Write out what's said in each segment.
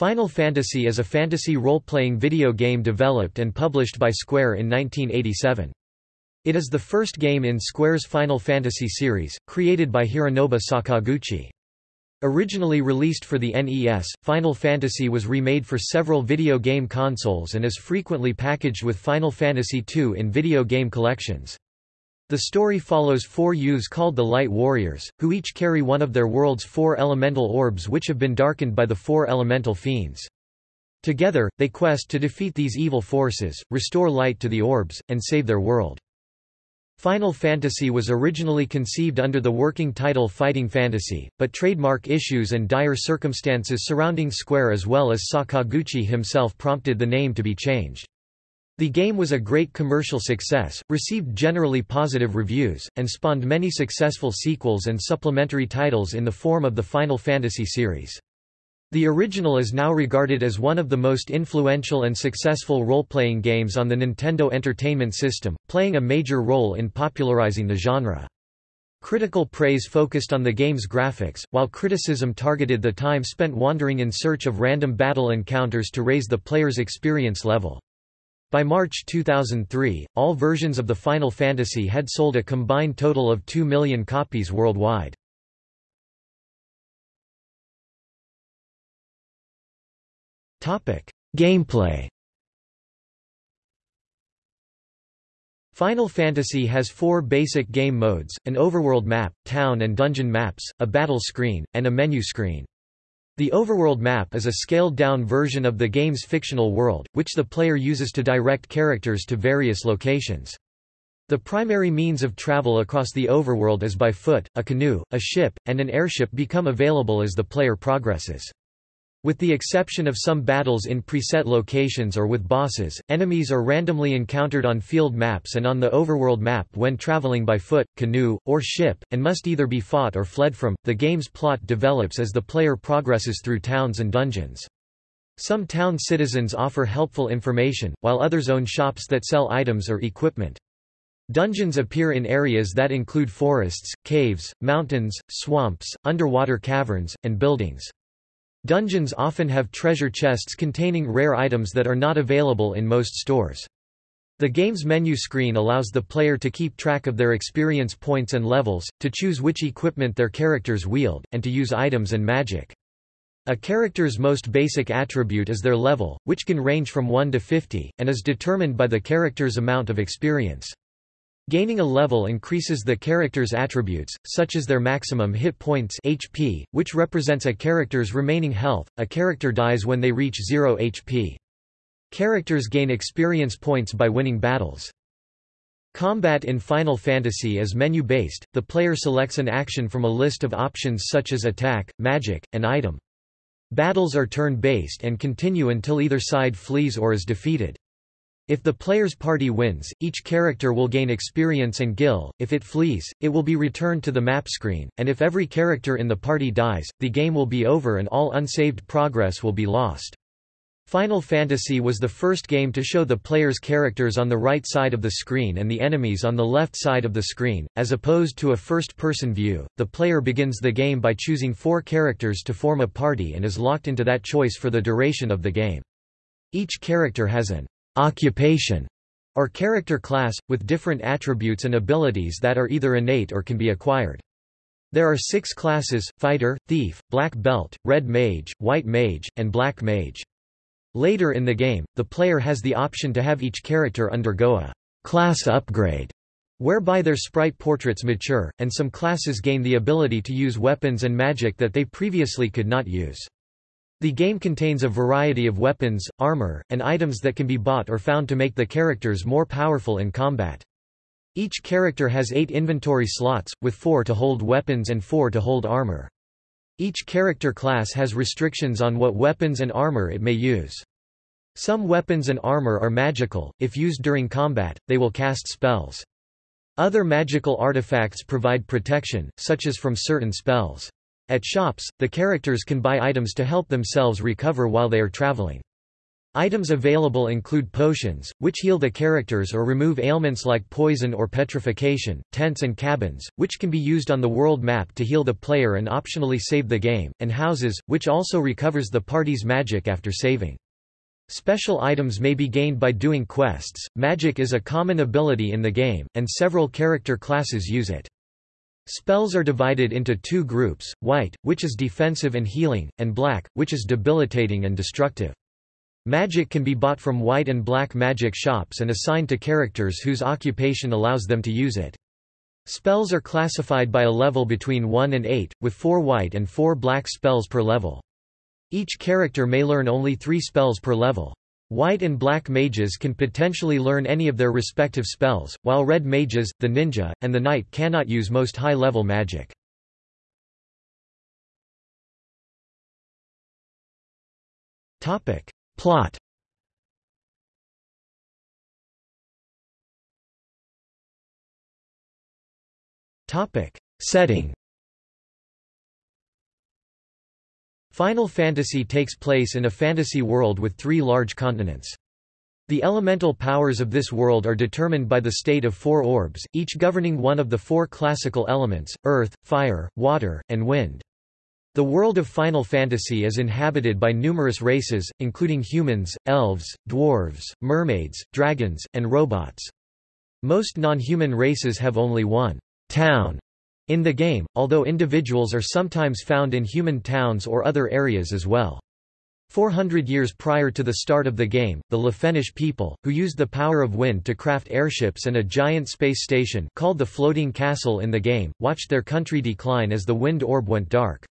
Final Fantasy is a fantasy role-playing video game developed and published by Square in 1987. It is the first game in Square's Final Fantasy series, created by Hironobu Sakaguchi. Originally released for the NES, Final Fantasy was remade for several video game consoles and is frequently packaged with Final Fantasy II in video game collections. The story follows four youths called the Light Warriors, who each carry one of their world's four elemental orbs which have been darkened by the four elemental fiends. Together, they quest to defeat these evil forces, restore light to the orbs, and save their world. Final Fantasy was originally conceived under the working title Fighting Fantasy, but trademark issues and dire circumstances surrounding Square as well as Sakaguchi himself prompted the name to be changed. The game was a great commercial success, received generally positive reviews, and spawned many successful sequels and supplementary titles in the form of the Final Fantasy series. The original is now regarded as one of the most influential and successful role-playing games on the Nintendo Entertainment System, playing a major role in popularizing the genre. Critical praise focused on the game's graphics, while criticism targeted the time spent wandering in search of random battle encounters to raise the player's experience level. By March 2003, all versions of the Final Fantasy had sold a combined total of 2 million copies worldwide. Gameplay Final Fantasy has four basic game modes, an overworld map, town and dungeon maps, a battle screen, and a menu screen. The overworld map is a scaled-down version of the game's fictional world, which the player uses to direct characters to various locations. The primary means of travel across the overworld is by foot, a canoe, a ship, and an airship become available as the player progresses. With the exception of some battles in preset locations or with bosses, enemies are randomly encountered on field maps and on the overworld map when traveling by foot, canoe, or ship, and must either be fought or fled from. The game's plot develops as the player progresses through towns and dungeons. Some town citizens offer helpful information, while others own shops that sell items or equipment. Dungeons appear in areas that include forests, caves, mountains, swamps, underwater caverns, and buildings. Dungeons often have treasure chests containing rare items that are not available in most stores. The game's menu screen allows the player to keep track of their experience points and levels, to choose which equipment their characters wield, and to use items and magic. A character's most basic attribute is their level, which can range from 1 to 50, and is determined by the character's amount of experience. Gaining a level increases the character's attributes, such as their maximum hit points HP, which represents a character's remaining health. A character dies when they reach 0 HP. Characters gain experience points by winning battles. Combat in Final Fantasy is menu-based, the player selects an action from a list of options such as attack, magic, and item. Battles are turn-based and continue until either side flees or is defeated. If the player's party wins, each character will gain experience and gil, if it flees, it will be returned to the map screen, and if every character in the party dies, the game will be over and all unsaved progress will be lost. Final Fantasy was the first game to show the player's characters on the right side of the screen and the enemies on the left side of the screen. As opposed to a first person view, the player begins the game by choosing four characters to form a party and is locked into that choice for the duration of the game. Each character has an occupation, or character class, with different attributes and abilities that are either innate or can be acquired. There are six classes, Fighter, Thief, Black Belt, Red Mage, White Mage, and Black Mage. Later in the game, the player has the option to have each character undergo a class upgrade, whereby their sprite portraits mature, and some classes gain the ability to use weapons and magic that they previously could not use. The game contains a variety of weapons, armor, and items that can be bought or found to make the characters more powerful in combat. Each character has eight inventory slots, with four to hold weapons and four to hold armor. Each character class has restrictions on what weapons and armor it may use. Some weapons and armor are magical, if used during combat, they will cast spells. Other magical artifacts provide protection, such as from certain spells. At shops, the characters can buy items to help themselves recover while they are traveling. Items available include potions, which heal the characters or remove ailments like poison or petrification, tents and cabins, which can be used on the world map to heal the player and optionally save the game, and houses, which also recovers the party's magic after saving. Special items may be gained by doing quests. Magic is a common ability in the game, and several character classes use it. Spells are divided into two groups, white, which is defensive and healing, and black, which is debilitating and destructive. Magic can be bought from white and black magic shops and assigned to characters whose occupation allows them to use it. Spells are classified by a level between 1 and 8, with 4 white and 4 black spells per level. Each character may learn only 3 spells per level. White and black mages can potentially learn any of their respective spells, while red mages, the ninja, and the knight cannot use most high-level magic. Plot. Setting Final Fantasy takes place in a fantasy world with three large continents. The elemental powers of this world are determined by the state of four orbs, each governing one of the four classical elements, earth, fire, water, and wind. The world of Final Fantasy is inhabited by numerous races, including humans, elves, dwarves, mermaids, dragons, and robots. Most non-human races have only one town in the game, although individuals are sometimes found in human towns or other areas as well. 400 years prior to the start of the game, the Lefeinish people, who used the power of wind to craft airships and a giant space station called the Floating Castle in the game, watched their country decline as the wind orb went dark.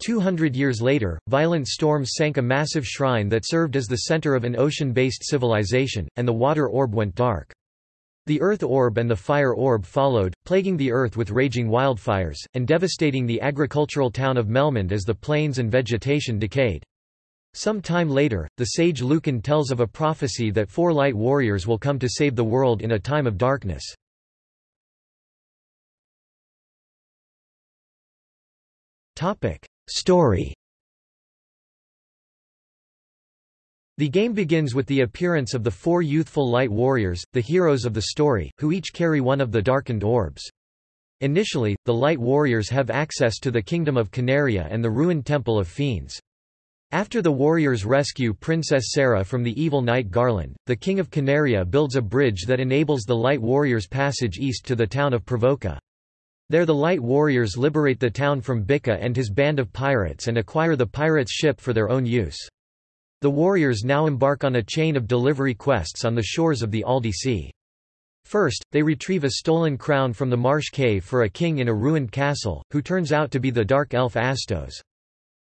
Two hundred years later, violent storms sank a massive shrine that served as the center of an ocean-based civilization, and the water orb went dark. The earth orb and the fire orb followed, plaguing the earth with raging wildfires, and devastating the agricultural town of Melmond as the plains and vegetation decayed. Some time later, the sage Lukahn tells of a prophecy that four light warriors will come to save the world in a time of darkness. Story The game begins with the appearance of the four youthful light warriors, the heroes of the story, who each carry one of the darkened orbs. Initially, the light warriors have access to the kingdom of Coneria and the ruined temple of fiends. After the warriors rescue Princess Sarah from the evil knight Garland, the king of Coneria builds a bridge that enables the light warriors passage east to the town of Pravoka. There the light warriors liberate the town from Bikke and his band of pirates and acquire the pirates' ship for their own use. The warriors now embark on a chain of delivery quests on the shores of the Aldi Sea. First, they retrieve a stolen crown from the marsh cave for a king in a ruined castle, who turns out to be the dark elf Astos.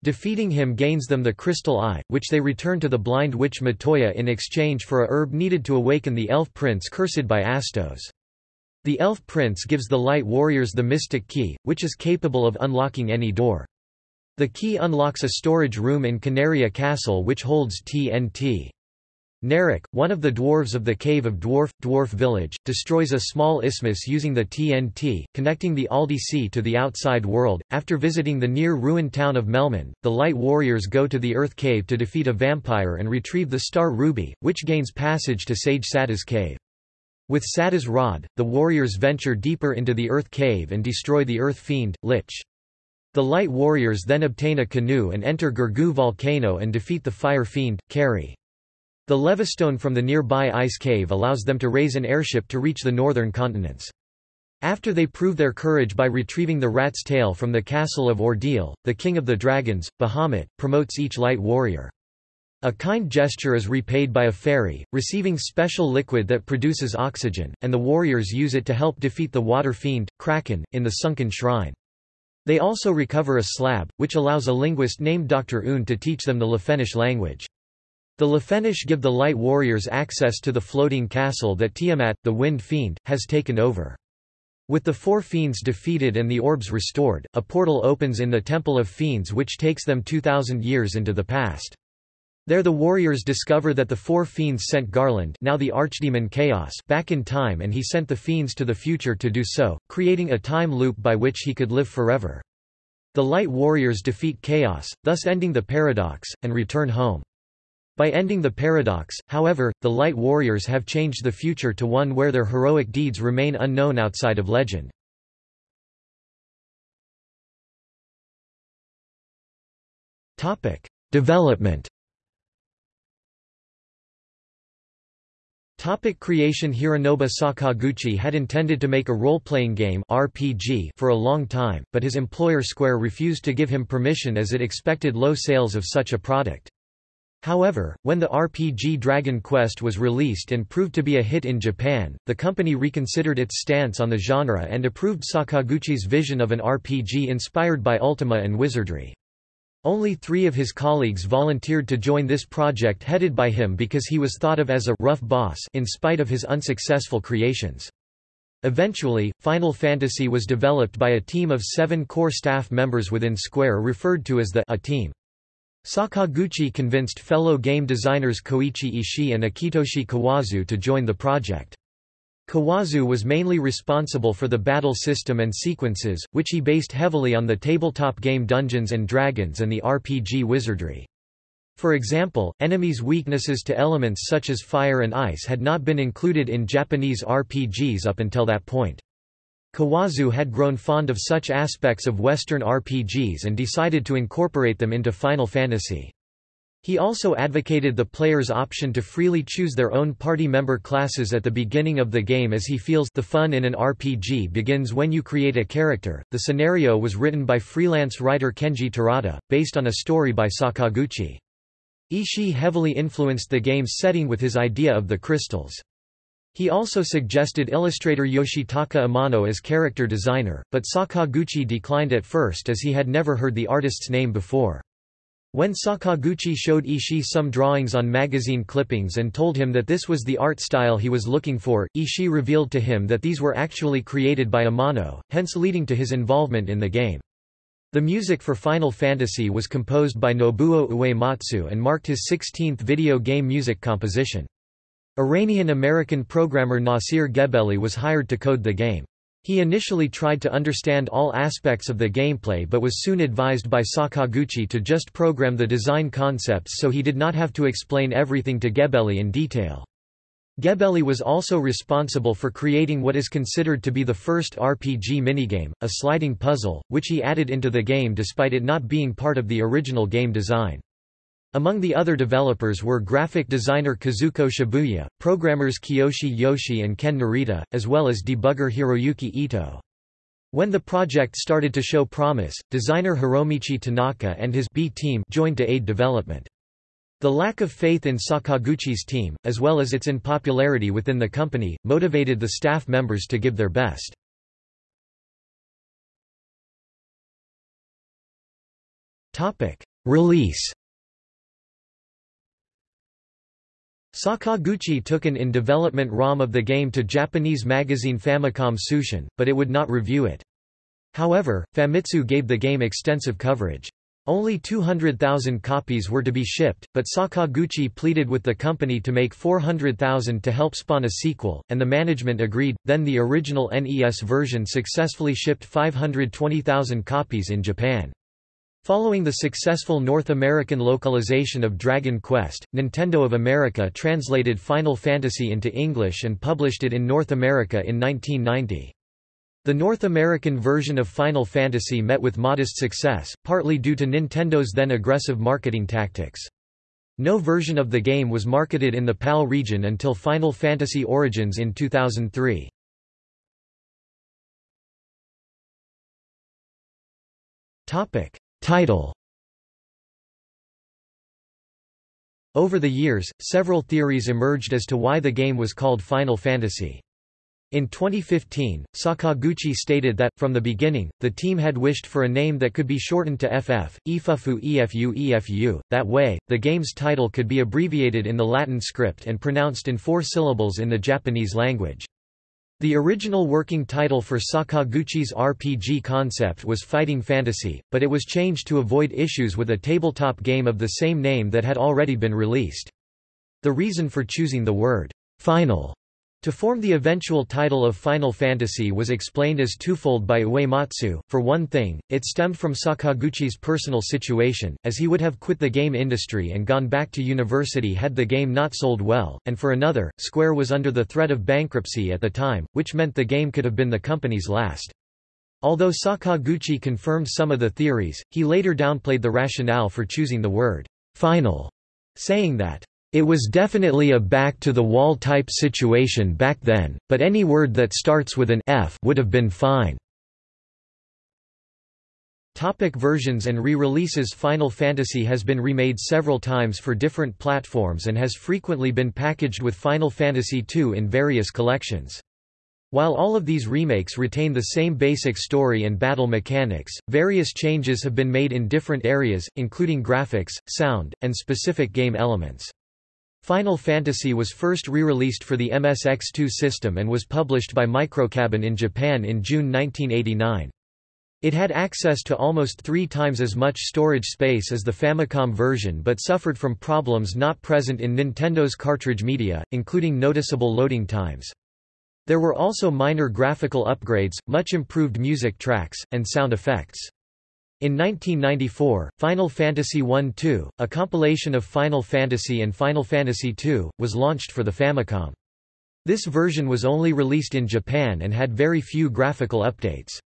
Defeating him gains them the crystal eye, which they return to the blind witch Matoya in exchange for a herb needed to awaken the elf prince cursed by Astos. The elf prince gives the light warriors the mystic key, which is capable of unlocking any door. The key unlocks a storage room in Coneria Castle which holds TNT. Nerrick, one of the dwarves of the Cave of Dwarf, Dwarf Village, destroys a small isthmus using the TNT, connecting the Aldi Sea to the outside world. After visiting the near ruined town of Melmond, the Light Warriors go to the Earth Cave to defeat a vampire and retrieve the Star Ruby, which gains passage to Sage Sarda's cave. With Sarda's rod, the warriors venture deeper into the Earth Cave and destroy the Earth Fiend, Lich. The Light Warriors then obtain a canoe and enter Gurgu Volcano and defeat the Fire Fiend, Kary. The levistone from the nearby ice cave allows them to raise an airship to reach the northern continents. After they prove their courage by retrieving the rat's tail from the castle of Ordeal, the king of the dragons, Bahamut, promotes each light warrior. A kind gesture is repaid by a fairy, receiving special liquid that produces oxygen, and the warriors use it to help defeat the water fiend, Kraken, in the sunken shrine. They also recover a slab, which allows a linguist named Dr. Unne to teach them the Lefeinish language. The Lefeinish give the light warriors access to the floating castle that Tiamat, the wind fiend, has taken over. With the four fiends defeated and the orbs restored, a portal opens in the Temple of Fiends which takes them 2,000 years into the past. There the warriors discover that the four fiends sent Garland now the archdemon Chaos back in time and he sent the fiends to the future to do so, creating a time loop by which he could live forever. The light warriors defeat Chaos, thus ending the paradox, and return home. By ending the paradox, however, the Light Warriors have changed the future to one where their heroic deeds remain unknown outside of legend. Development Topic creation Hironobu Sakaguchi had intended to make a role-playing game RPG for a long time, but his employer Square refused to give him permission as it expected low sales of such a product. However, when the RPG Dragon Quest was released and proved to be a hit in Japan, the company reconsidered its stance on the genre and approved Sakaguchi's vision of an RPG inspired by Ultima and wizardry. Only three of his colleagues volunteered to join this project headed by him because he was thought of as a rough boss in spite of his unsuccessful creations. Eventually, Final Fantasy was developed by a team of seven core staff members within Square referred to as the A team. Sakaguchi convinced fellow game designers Koichi Ishii and Akitoshi Kawazu to join the project. Kawazu was mainly responsible for the battle system and sequences, which he based heavily on the tabletop game Dungeons & Dragons and the RPG Wizardry. For example, enemies' weaknesses to elements such as fire and ice had not been included in Japanese RPGs up until that point. Kawazu had grown fond of such aspects of Western RPGs and decided to incorporate them into Final Fantasy. He also advocated the player's option to freely choose their own party member classes at the beginning of the game as he feels the fun in an RPG begins when you create a character. The scenario was written by freelance writer Kenji Terada, based on a story by Sakaguchi. Ishii heavily influenced the game's setting with his idea of the crystals. He also suggested illustrator Yoshitaka Amano as character designer, but Sakaguchi declined at first as he had never heard the artist's name before. When Sakaguchi showed Ishii some drawings on magazine clippings and told him that this was the art style he was looking for, Ishii revealed to him that these were actually created by Amano, hence leading to his involvement in the game. The music for Final Fantasy was composed by Nobuo Uematsu and marked his 16th video game music composition. Iranian-American programmer Nasir Gebeli was hired to code the game. He initially tried to understand all aspects of the gameplay but was soon advised by Sakaguchi to just program the design concepts so he did not have to explain everything to Gebeli in detail. Gebeli was also responsible for creating what is considered to be the first RPG minigame, a sliding puzzle, which he added into the game despite it not being part of the original game design. Among the other developers were graphic designer Kazuko Shibuya, programmers Kiyoshi Yoshii and Ken Narita, as well as debugger Hiroyuki Ito. When the project started to show promise, designer Hiromichi Tanaka and his B team joined to aid development. The lack of faith in Sakaguchi's team, as well as its unpopularity within the company, motivated the staff members to give their best. Release Sakaguchi took an in-development ROM of the game to Japanese magazine Famicom Tsushin, but it would not review it. However, Famitsu gave the game extensive coverage. Only 200,000 copies were to be shipped, but Sakaguchi pleaded with the company to make 400,000 to help spawn a sequel, and the management agreed. Then the original NES version successfully shipped 520,000 copies in Japan. Following the successful North American localization of Dragon Quest, Nintendo of America translated Final Fantasy into English and published it in North America in 1990. The North American version of Final Fantasy met with modest success, partly due to Nintendo's then aggressive marketing tactics. No version of the game was marketed in the PAL region until Final Fantasy Origins in 2003. Topic: Title Over the years, several theories emerged as to why the game was called Final Fantasy. In 2015, Sakaguchi stated that, from the beginning, the team had wished for a name that could be shortened to FF, Ifufu Efu Efu, that way, the game's title could be abbreviated in the Latin script and pronounced in four syllables in the Japanese language. The original working title for Sakaguchi's RPG concept was Fighting Fantasy, but it was changed to avoid issues with a tabletop game of the same name that had already been released. The reason for choosing the word, final, To form the eventual title of Final Fantasy was explained as twofold by Uematsu. For one thing, it stemmed from Sakaguchi's personal situation, as he would have quit the game industry and gone back to university had the game not sold well, and for another, Square was under the threat of bankruptcy at the time, which meant the game could have been the company's last. Although Sakaguchi confirmed some of the theories, he later downplayed the rationale for choosing the word final, saying that it was definitely a back-to-the-wall type situation back then, but any word that starts with an F would have been fine. Topic versions and re-releases Final Fantasy has been remade several times for different platforms and has frequently been packaged with Final Fantasy II in various collections. While all of these remakes retain the same basic story and battle mechanics, various changes have been made in different areas, including graphics, sound, and specific game elements. Final Fantasy was first re-released for the MSX2 system and was published by Microcabin in Japan in June 1989. It had access to almost three times as much storage space as the Famicom version but suffered from problems not present in Nintendo's cartridge media, including noticeable loading times. There were also minor graphical upgrades, much improved music tracks, and sound effects. In 1994, Final Fantasy I-2, a compilation of Final Fantasy and Final Fantasy II, was launched for the Famicom. This version was only released in Japan and had very few graphical updates.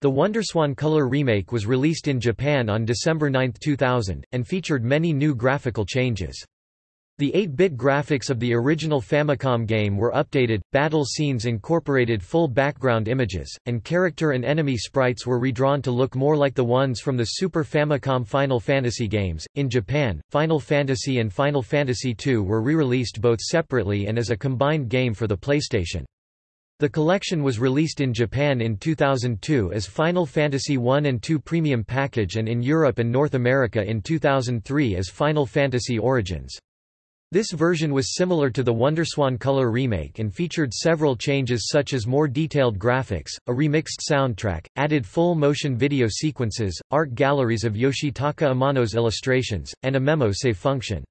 The Wonderswan Color remake was released in Japan on December 9, 2000, and featured many new graphical changes. The 8-bit graphics of the original Famicom game were updated, battle scenes incorporated full background images, and character and enemy sprites were redrawn to look more like the ones from the Super Famicom Final Fantasy games. In Japan, Final Fantasy and Final Fantasy II were re-released both separately and as a combined game for the PlayStation. The collection was released in Japan in 2002 as Final Fantasy I and II Premium Package and in Europe and North America in 2003 as Final Fantasy Origins. This version was similar to the Wonderswan Color remake and featured several changes such as more detailed graphics, a remixed soundtrack, added full-motion video sequences, art galleries of Yoshitaka Amano's illustrations, and a memo save function.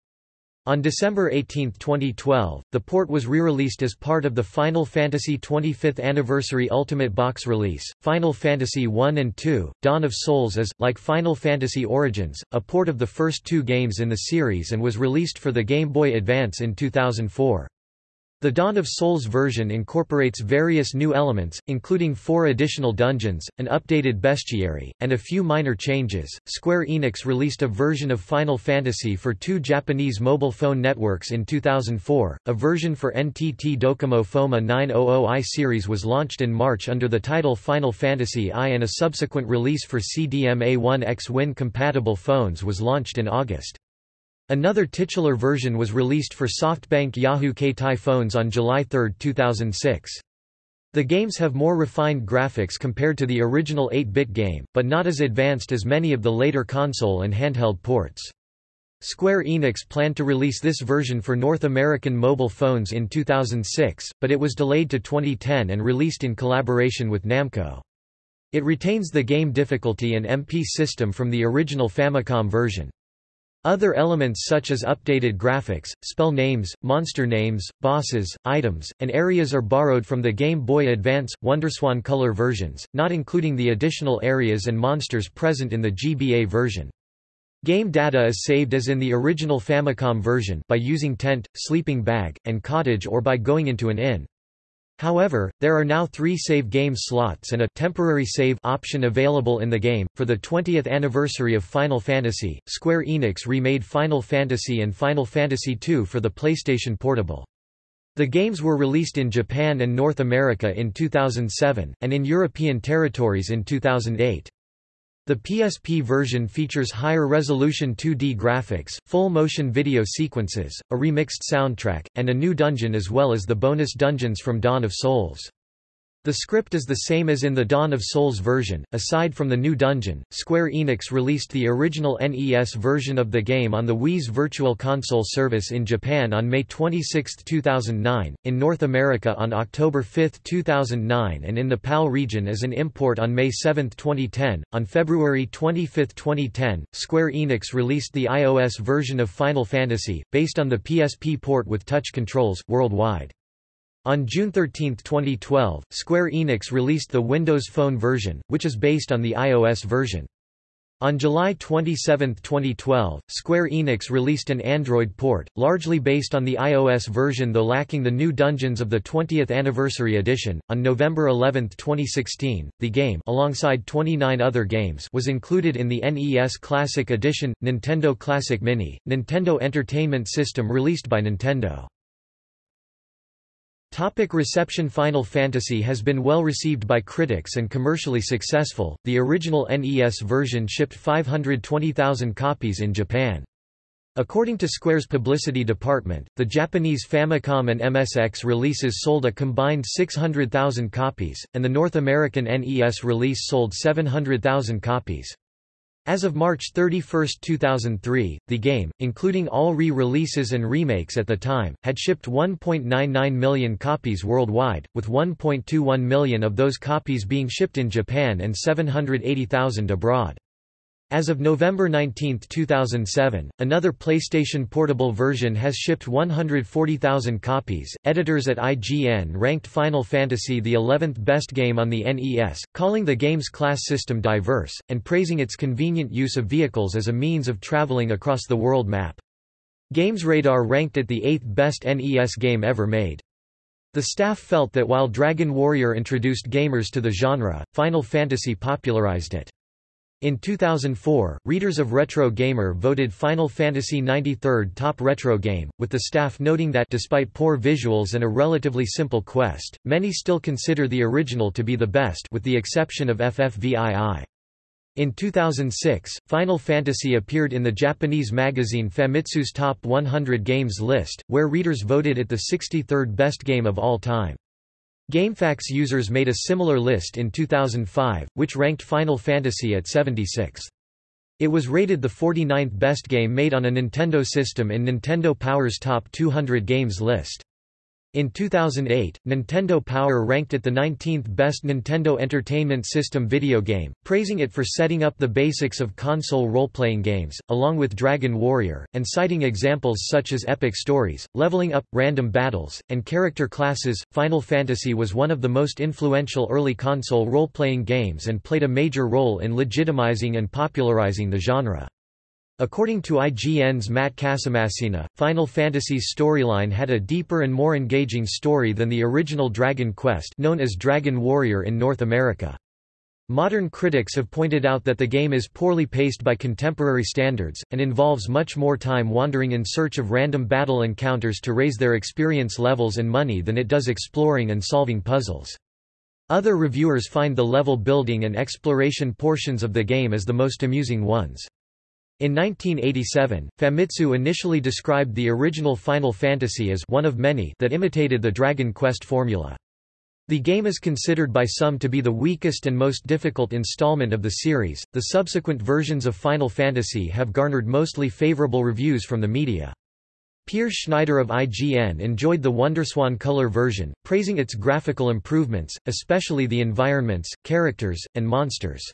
On December 18, 2012, the port was re-released as part of the Final Fantasy 25th Anniversary Ultimate Box release. Final Fantasy I and II: Dawn of Souls is, like Final Fantasy Origins, a port of the first two games in the series and was released for the Game Boy Advance in 2004. The Dawn of Souls version incorporates various new elements, including four additional dungeons, an updated bestiary, and a few minor changes. Square Enix released a version of Final Fantasy for two Japanese mobile phone networks in 2004. A version for NTT Docomo FOMA 900i series was launched in March under the title Final Fantasy I, and a subsequent release for CDMA1X Win compatible phones was launched in August. Another titular version was released for SoftBank Yahoo Keitai phones on July 3, 2006. The games have more refined graphics compared to the original 8-bit game, but not as advanced as many of the later console and handheld ports. Square Enix planned to release this version for North American mobile phones in 2006, but it was delayed to 2010 and released in collaboration with Namco. It retains the game difficulty and MP system from the original Famicom version. Other elements such as updated graphics, spell names, monster names, bosses, items, and areas are borrowed from the Game Boy Advance, Wonderswan Color versions, not including the additional areas and monsters present in the GBA version. Game data is saved as in the original Famicom version by using tent, sleeping bag, and cottage or by going into an inn. However, there are now three save game slots and a temporary save option available in the game. For the 20th anniversary of Final Fantasy, Square Enix remade Final Fantasy and Final Fantasy II for the PlayStation Portable. The games were released in Japan and North America in 2007, and in European territories in 2008. The PSP version features higher resolution 2D graphics, full motion video sequences, a remixed soundtrack, and a new dungeon as well as the bonus dungeons from Dawn of Souls. The script is the same as in the Dawn of Souls version. Aside from the new dungeon, Square Enix released the original NES version of the game on the Wii's Virtual Console service in Japan on May 26, 2009, in North America on October 5, 2009, and in the PAL region as an import on May 7, 2010. On February 25, 2010, Square Enix released the iOS version of Final Fantasy, based on the PSP port with touch controls, worldwide. On June 13, 2012, Square Enix released the Windows Phone version, which is based on the iOS version. On July 27, 2012, Square Enix released an Android port, largely based on the iOS version though lacking the new dungeons of the 20th Anniversary Edition. On November 11, 2016, the game alongside 29 other games was included in the NES Classic Edition, Nintendo Classic Mini, Nintendo Entertainment System released by Nintendo. Topic reception Final Fantasy has been well received by critics and commercially successful. The original NES version shipped 520,000 copies in Japan. According to Square's publicity department, the Japanese Famicom and MSX releases sold a combined 600,000 copies, and the North American NES release sold 700,000 copies. As of March 31, 2003, the game, including all re-releases and remakes at the time, had shipped 1.99 million copies worldwide, with 1.21 million of those copies being shipped in Japan and 780,000 abroad. As of November 19, 2007, another PlayStation Portable version has shipped 140,000 copies. Editors at IGN ranked Final Fantasy the 11th best game on the NES, calling the game's class system diverse, and praising its convenient use of vehicles as a means of traveling across the world map. GamesRadar ranked it the 8th best NES game ever made. The staff felt that while Dragon Warrior introduced gamers to the genre, Final Fantasy popularized it. In 2004, readers of Retro Gamer voted Final Fantasy 93rd top retro game, with the staff noting that despite poor visuals and a relatively simple quest, many still consider the original to be the best with the exception of FFVII. In 2006, Final Fantasy appeared in the Japanese magazine Famitsu's Top 100 Games list, where readers voted it the 63rd best game of all time. GameFAQs users made a similar list in 2005, which ranked Final Fantasy at 76. It was rated the 49th best game made on a Nintendo system in Nintendo Power's Top 200 Games list. In 2008, Nintendo Power ranked it the 19th best Nintendo Entertainment System video game, praising it for setting up the basics of console role-playing games, along with Dragon Warrior, and citing examples such as epic stories, leveling up, random battles, and character classes. Final Fantasy was one of the most influential early console role-playing games and played a major role in legitimizing and popularizing the genre. According to IGN's Matt Casamassina, Final Fantasy's storyline had a deeper and more engaging story than the original Dragon Quest known as Dragon Warrior in North America. Modern critics have pointed out that the game is poorly paced by contemporary standards, and involves much more time wandering in search of random battle encounters to raise their experience levels and money than it does exploring and solving puzzles. Other reviewers find the level building and exploration portions of the game as the most amusing ones. In 1987, Famitsu initially described the original Final Fantasy as one of many that imitated the Dragon Quest formula. The game is considered by some to be the weakest and most difficult installment of the series. The subsequent versions of Final Fantasy have garnered mostly favorable reviews from the media. Peer Schneider of IGN enjoyed the Wonderswan Color version, praising its graphical improvements, especially the environments, characters, and monsters.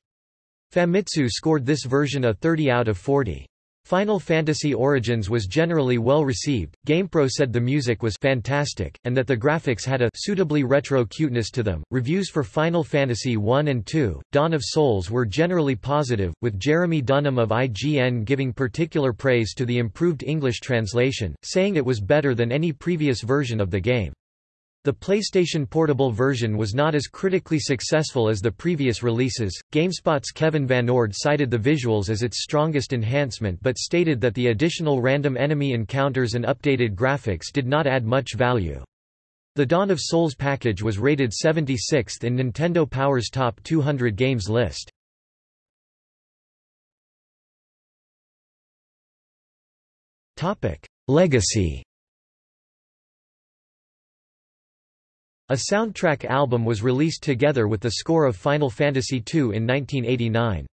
Famitsu scored this version a 30 out of 40. Final Fantasy Origins was generally well received. GamePro said the music was fantastic, and that the graphics had a suitably retro cuteness to them. Reviews for Final Fantasy 1 and 2, Dawn of Souls were generally positive, with Jeremy Dunham of IGN giving particular praise to the improved English translation, saying it was better than any previous version of the game. The PlayStation Portable version was not as critically successful as the previous releases. GameSpot's Kevin VanOrd cited the visuals as its strongest enhancement but stated that the additional random enemy encounters and updated graphics did not add much value. The Dawn of Souls package was rated 76th in Nintendo Power's Top 200 Games list. Legacy A soundtrack album was released together with the score of Final Fantasy II in 1989.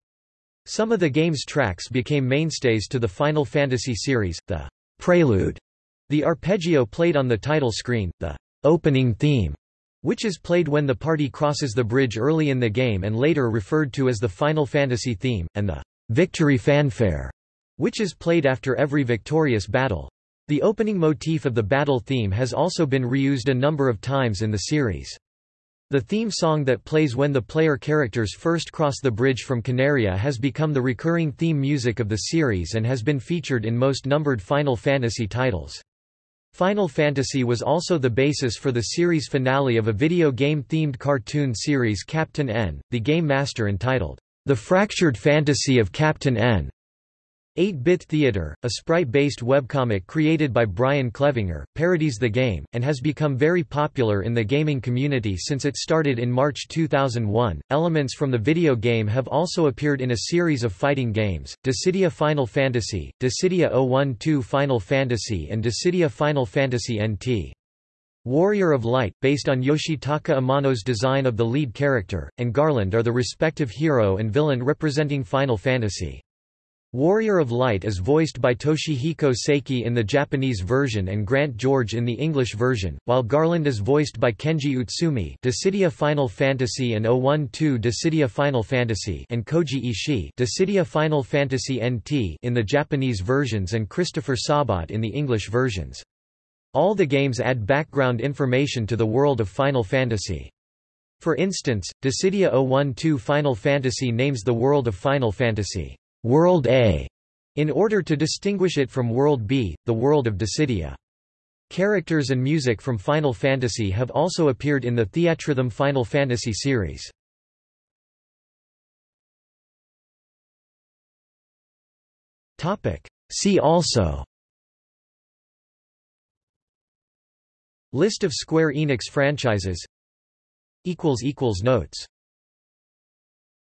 Some of the game's tracks became mainstays to the Final Fantasy series, the prelude, the arpeggio played on the title screen, the opening theme, which is played when the party crosses the bridge early in the game and later referred to as the Final Fantasy theme, and the victory fanfare, which is played after every victorious battle. The opening motif of the battle theme has also been reused a number of times in the series. The theme song that plays when the player characters first cross the bridge from Coneria has become the recurring theme music of the series and has been featured in most numbered Final Fantasy titles. Final Fantasy was also the basis for the series finale of a video game-themed cartoon series Captain N, the Game Master entitled, The Fractured Fantasy of Captain N. 8-Bit Theater, a sprite-based webcomic created by Brian Clevinger, parodies the game, and has become very popular in the gaming community since it started in March 2001. Elements from the video game have also appeared in a series of fighting games, Dissidia Final Fantasy, Dissidia 012 Final Fantasy and Dissidia Final Fantasy NT. Warrior of Light, based on Yoshitaka Amano's design of the lead character, and Garland are the respective hero and villain representing Final Fantasy. Warrior of Light is voiced by Toshihiko Seki in the Japanese version and Grant George in the English version, while Garland is voiced by Kenji Utsumi Dissidia Final Fantasy and 012 Dissidia Final Fantasy and Koji Ishii Dissidia Final Fantasy NT in the Japanese versions and Christopher Sabat in the English versions. All the games add background information to the world of Final Fantasy. For instance, Dissidia 012 Final Fantasy names the world of Final Fantasy World A, in order to distinguish it from World B, the world of Dissidia. Characters and music from Final Fantasy have also appeared in the Theatrhythm Final Fantasy series. See also List of Square Enix franchises Notes